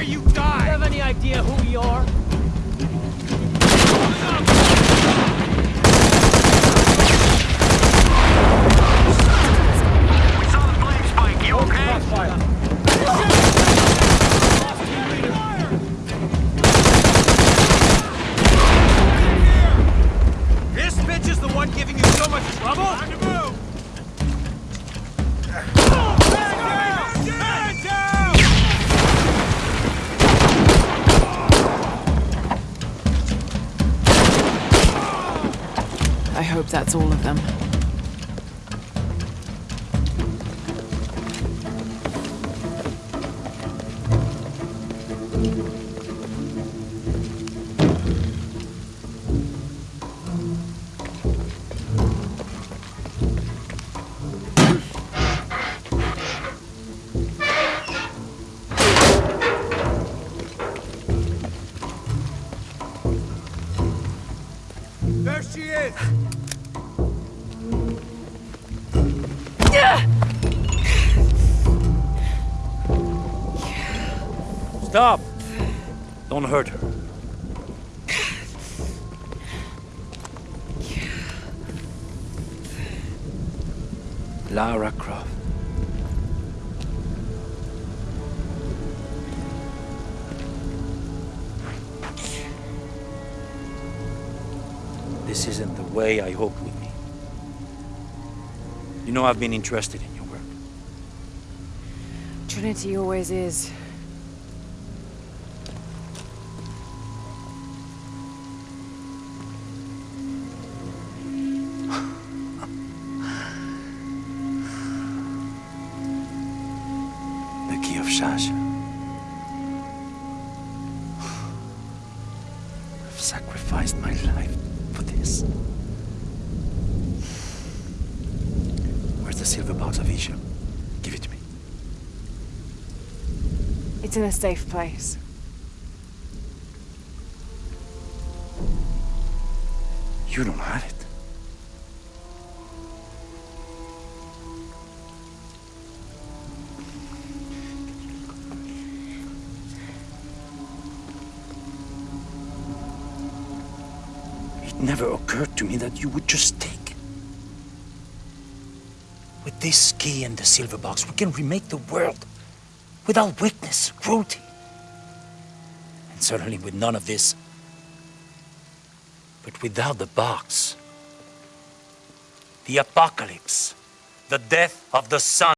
where you died! Do you have any idea who we are? We saw the flame spike, you okay? This bitch is the one giving you so much trouble? That's all of them. There she is! Stop! Don't hurt her. Lara Croft. This isn't the way I hoped would be. You know I've been interested in your work. Trinity always is. The key of Chak Chel. I've sacrificed my life for this. Where's the silver box of Ix Chel? Give it to me. It's in a safe place. You don't have it. It never occurred to me that you would just take. With this key and the silver box, we can remake the world without weakness, cruelty. And certainly with none of this but without the box, the apocalypse, the death of the sun.